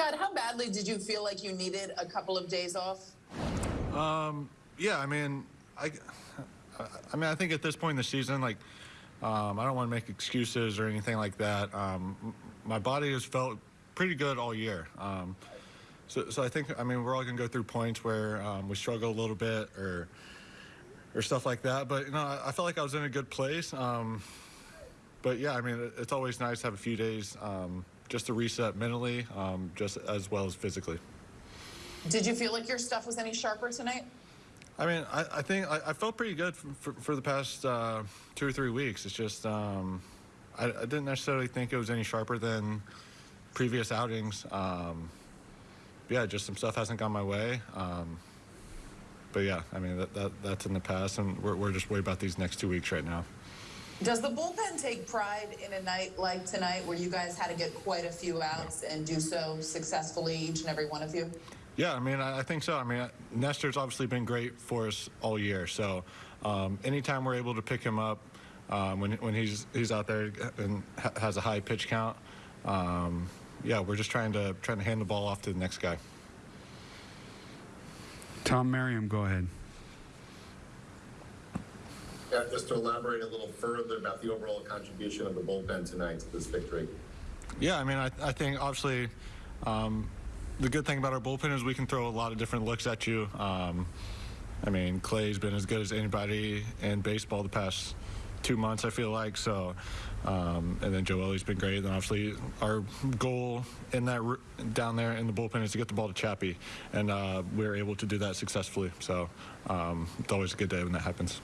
Chad, how badly did you feel like you needed a couple of days off? Um, yeah, I mean, I, I mean, I think at this point in the season, like, um, I don't want to make excuses or anything like that. Um, my body has felt pretty good all year. Um, so, so I think, I mean, we're all going to go through points where um, we struggle a little bit or, or stuff like that. But you know, I, I felt like I was in a good place. Um, but yeah, I mean, it, it's always nice to have a few days um, just to reset mentally, um, just as well as physically. Did you feel like your stuff was any sharper tonight? I mean, I, I think I, I, felt pretty good for, for, for the past uh, two or three weeks. It's just um, I, I, didn't necessarily think it was any sharper than previous outings. Um, yeah, just some stuff hasn't gone my way. Um, but yeah, I mean that, that that's in the past, and we're, we're just worried about these next two weeks right now. Does the bullpen take pride in a night like tonight, where you guys had to get quite a few outs and do so successfully, each and every one of you? Yeah, I mean, I, I think so. I mean, Nestor's obviously been great for us all year. So um, anytime we're able to pick him up um, when, when he's he's out there and ha has a high pitch count, um, yeah, we're just trying to trying to hand the ball off to the next guy. Tom Merriam, go ahead. Yeah, just to elaborate a little further about the overall contribution of the bullpen tonight to this victory. Yeah, I mean, I, I think obviously um, the good thing about our bullpen is we can throw a lot of different looks at you. Um, I mean, Clay's been as good as anybody in baseball the past two months, I feel like. So, um, and then Joely's been great. And obviously, our goal in that down there in the bullpen is to get the ball to Chappie, and uh, we are able to do that successfully. So, um, it's always a good day when that happens.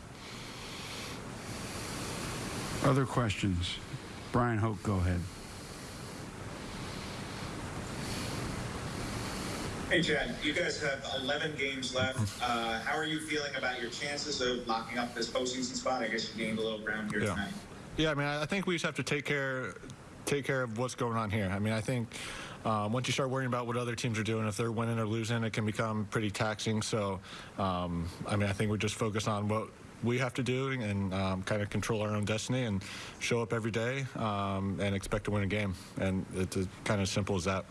Other questions? Brian Hoch, go ahead. Hey, Chad, you guys have 11 games left. Uh, how are you feeling about your chances of locking up this postseason spot? I guess you gained a little ground here yeah. tonight. Yeah, I mean, I think we just have to take care take care of what's going on here. I mean, I think um, once you start worrying about what other teams are doing, if they're winning or losing, it can become pretty taxing. So, um, I mean, I think we're just focus on what we have to do and um, kind of control our own destiny and show up every day um, and expect to win a game. And it's kind of simple as that.